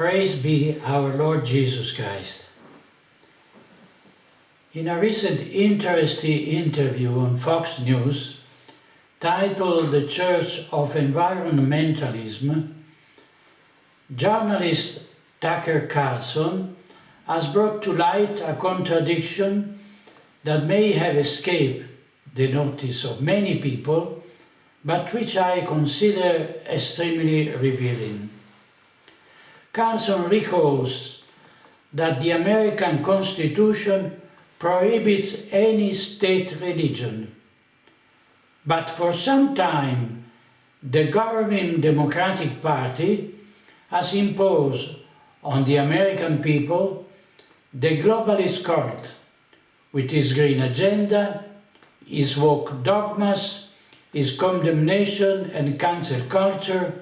Praise be our Lord Jesus Christ. In a recent interesting interview on Fox News, titled The Church of Environmentalism, journalist Tucker Carlson has brought to light a contradiction that may have escaped the notice of many people, but which I consider extremely revealing. Carlson recalls that the American Constitution prohibits any state religion, but for some time the governing Democratic Party has imposed on the American people the globalist cult with its green agenda, its woke dogmas, its condemnation and cancel culture,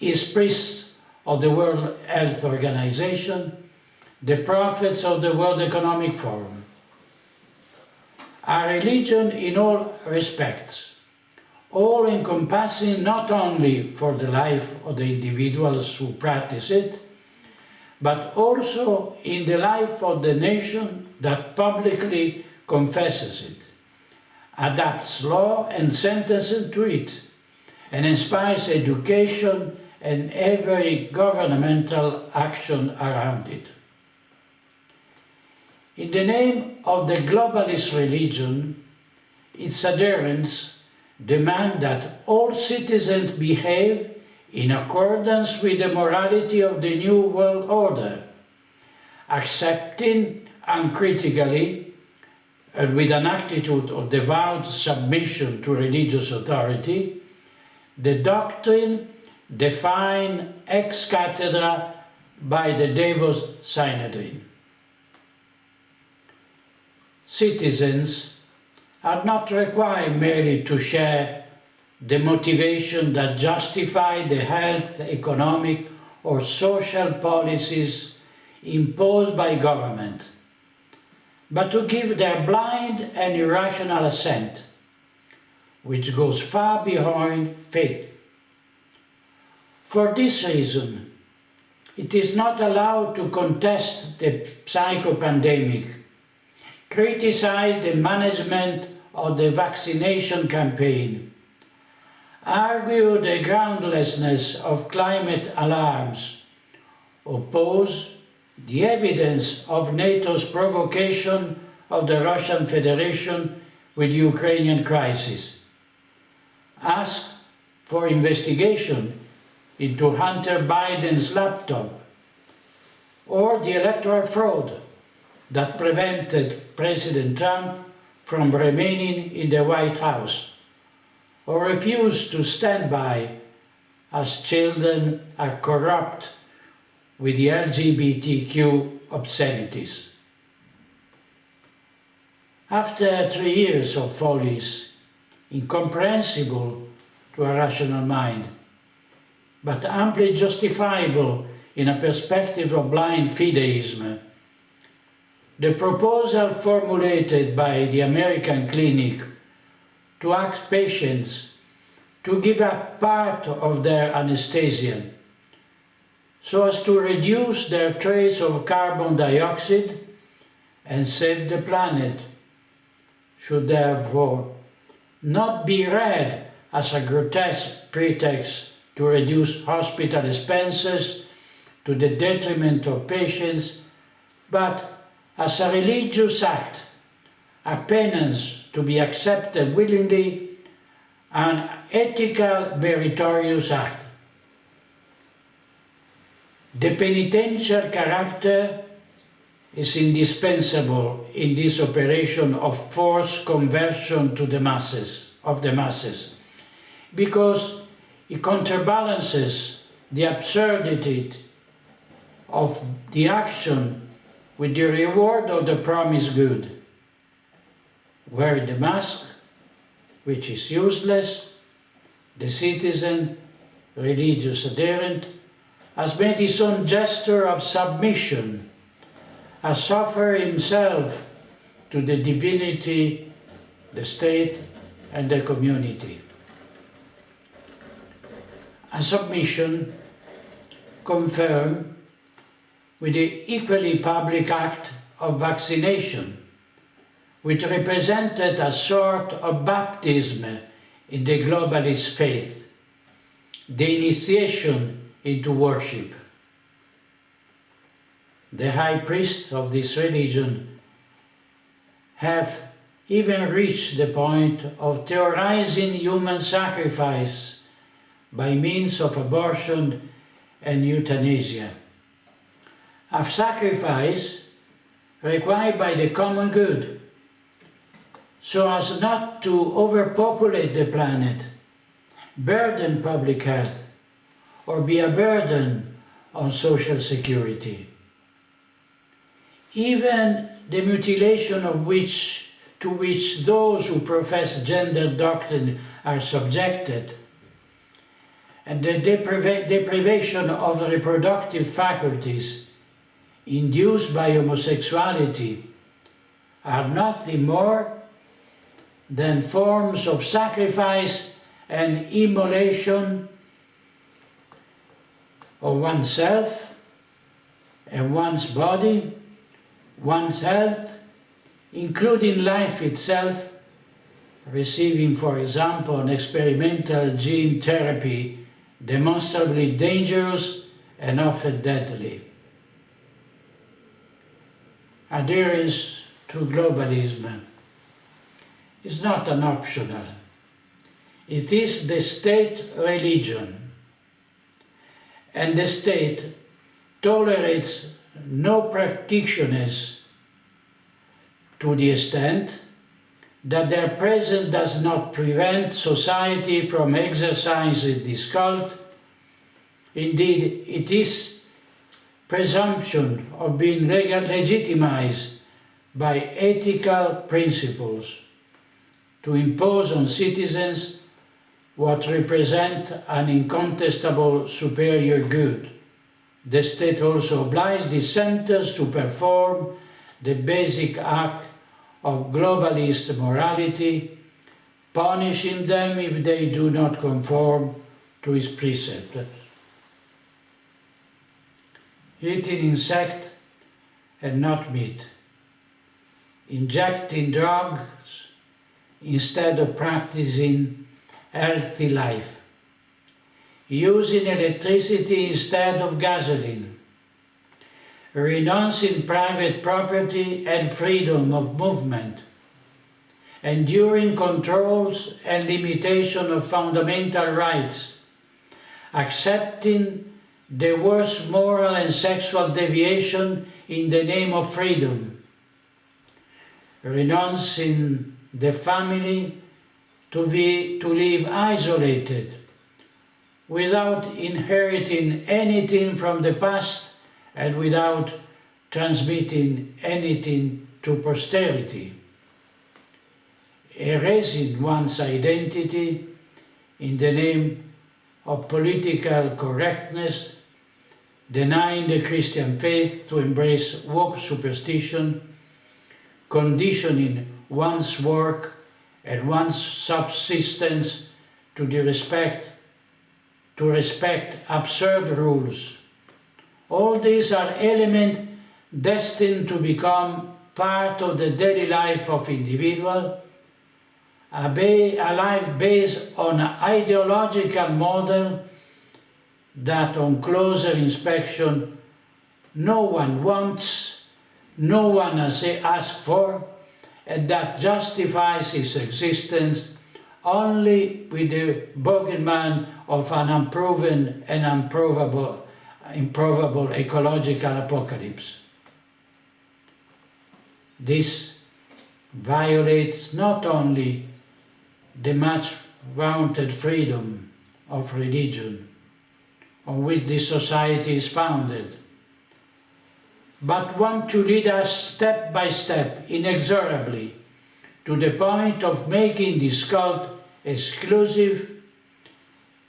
its priests of the World Health Organization, the prophets of the World Economic Forum. A religion in all respects, all encompassing not only for the life of the individuals who practice it, but also in the life of the nation that publicly confesses it, adapts law and sentences to it, and inspires education and every governmental action around it. In the name of the globalist religion, its adherents demand that all citizens behave in accordance with the morality of the New World Order, accepting uncritically and with an attitude of devout submission to religious authority, the doctrine defined ex cathedra by the Davos Synodine. Citizens are not required merely to share the motivation that justify the health, economic or social policies imposed by government, but to give their blind and irrational assent, which goes far behind faith. For this reason, it is not allowed to contest the psychopandemic, criticize the management of the vaccination campaign, argue the groundlessness of climate alarms, oppose the evidence of NATO's provocation of the Russian Federation with the Ukrainian crisis, ask for investigation into Hunter Biden's laptop, or the electoral fraud that prevented President Trump from remaining in the White House, or refuse to stand by as children are corrupt with the LGBTQ obscenities. After three years of follies, incomprehensible to a rational mind, but amply justifiable in a perspective of blind fideism, the proposal formulated by the American Clinic to ask patients to give up part of their anesthesia so as to reduce their trace of carbon dioxide and save the planet should therefore not be read as a grotesque pretext to reduce hospital expenses to the detriment of patients, but as a religious act, a penance to be accepted willingly, an ethical meritorious act. The penitential character is indispensable in this operation of forced conversion to the masses, of the masses, because it counterbalances the absurdity of the action with the reward of the promised good. Wear the mask, which is useless, the citizen, religious adherent, has made his own gesture of submission, has offered himself to the divinity, the state, and the community. A submission confirmed with the equally public act of vaccination, which represented a sort of baptism in the globalist faith, the initiation into worship. The high priests of this religion have even reached the point of theorizing human sacrifice by means of abortion and euthanasia. A sacrifice required by the common good so as not to overpopulate the planet, burden public health, or be a burden on social security. Even the mutilation of which to which those who profess gender doctrine are subjected, and the depriva deprivation of the reproductive faculties induced by homosexuality are nothing more than forms of sacrifice and immolation of oneself and one's body, one's health, including life itself, receiving, for example, an experimental gene therapy demonstrably dangerous and often deadly. Adherence to globalism is not an optional. It is the state religion. And the state tolerates no practitioners to the extent that their presence does not prevent society from exercising this cult. Indeed, it is presumption of being legitimized by ethical principles to impose on citizens what represent an incontestable superior good. The state also obliges dissenters to perform the basic act of globalist morality, punishing them if they do not conform to his precepts. Eating insect and not meat, injecting drugs instead of practicing healthy life, using electricity instead of gasoline, renouncing private property and freedom of movement, enduring controls and limitation of fundamental rights, accepting the worst moral and sexual deviation in the name of freedom, renouncing the family to, be, to live isolated without inheriting anything from the past and without transmitting anything to posterity. Erasing one's identity in the name of political correctness, denying the Christian faith to embrace woke superstition, conditioning one's work and one's subsistence to the respect to respect absurd rules. All these are elements destined to become part of the daily life of individual, a, a life based on an ideological model that on closer inspection no one wants, no one has asked for, and that justifies his existence only with the bogeyman of an unproven and improbable, improbable ecological apocalypse. This violates not only the much vaunted freedom of religion on which this society is founded, but want to lead us step by step, inexorably, to the point of making this cult exclusive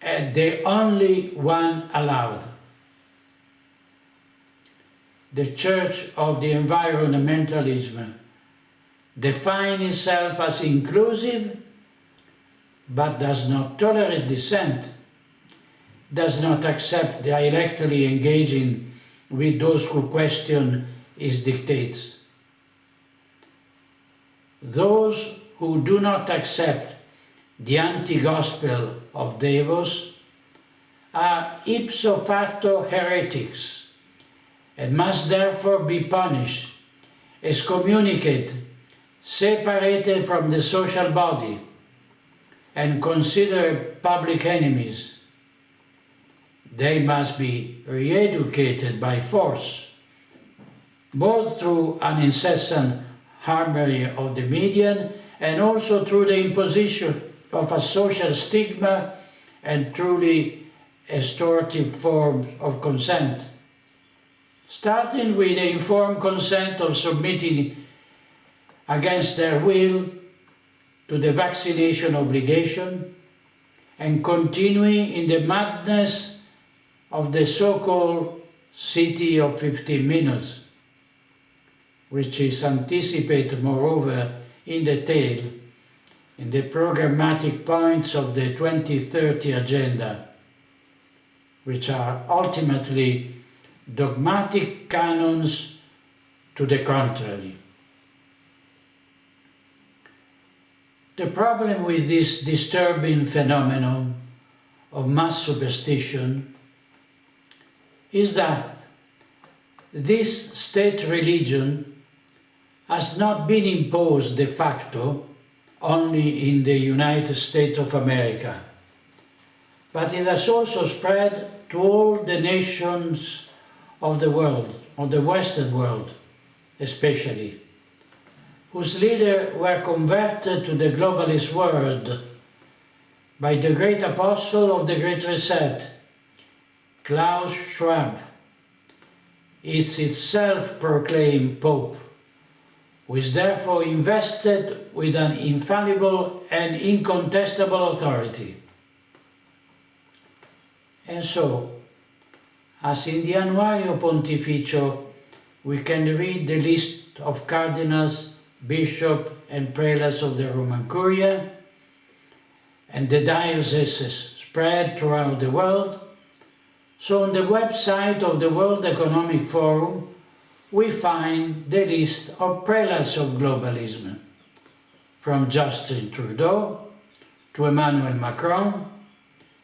and the only one allowed. The Church of the Environmentalism defines itself as inclusive but does not tolerate dissent. does not accept directly engaging with those who question its dictates. Those who do not accept the anti-gospel of Davos are ipso facto heretics and must therefore be punished, excommunicated, separated from the social body, and considered public enemies. They must be re-educated by force, both through an incessant hammering of the media and also through the imposition of a social stigma and truly extortive forms of consent. Starting with the informed consent of submitting against their will to the vaccination obligation and continuing in the madness of the so-called city of 15 minutes, which is anticipated moreover in detail in the programmatic points of the 2030 agenda, which are ultimately dogmatic canons to the contrary. The problem with this disturbing phenomenon of mass superstition is that this state religion has not been imposed de facto only in the United States of America, but it has also spread to all the nations of the world, of the Western world especially whose leaders were converted to the globalist world by the great apostle of the Great Reset, Klaus Schwab, its itself proclaimed Pope, who is therefore invested with an infallible and incontestable authority. And so, as in the Annuario Pontificio, we can read the list of cardinals bishop and prelates of the Roman Curia, and the dioceses spread throughout the world. So on the website of the World Economic Forum, we find the list of prelates of globalism, from Justin Trudeau to Emmanuel Macron,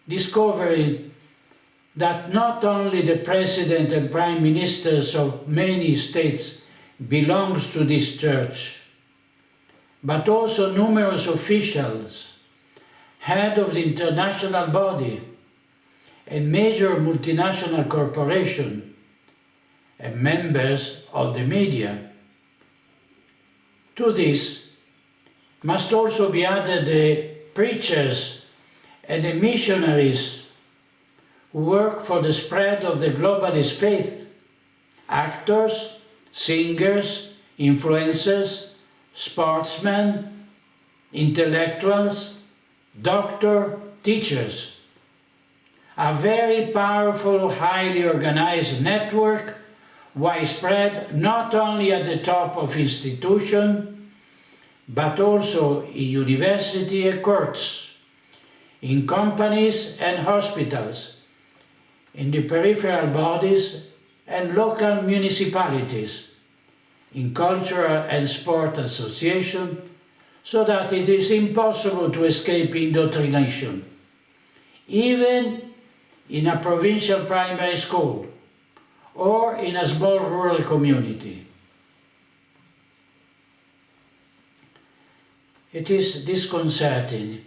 discovering that not only the president and prime ministers of many states belongs to this church, but also numerous officials, head of the international body, a major multinational corporation, and members of the media. To this must also be added the preachers and the missionaries work for the spread of the globalist faith, actors, singers, influencers, sportsmen, intellectuals, doctor, teachers. A very powerful, highly organized network, widespread not only at the top of institution, but also in university and courts, in companies and hospitals, in the peripheral bodies and local municipalities, in cultural and sport association so that it is impossible to escape indoctrination, even in a provincial primary school or in a small rural community. It is disconcerting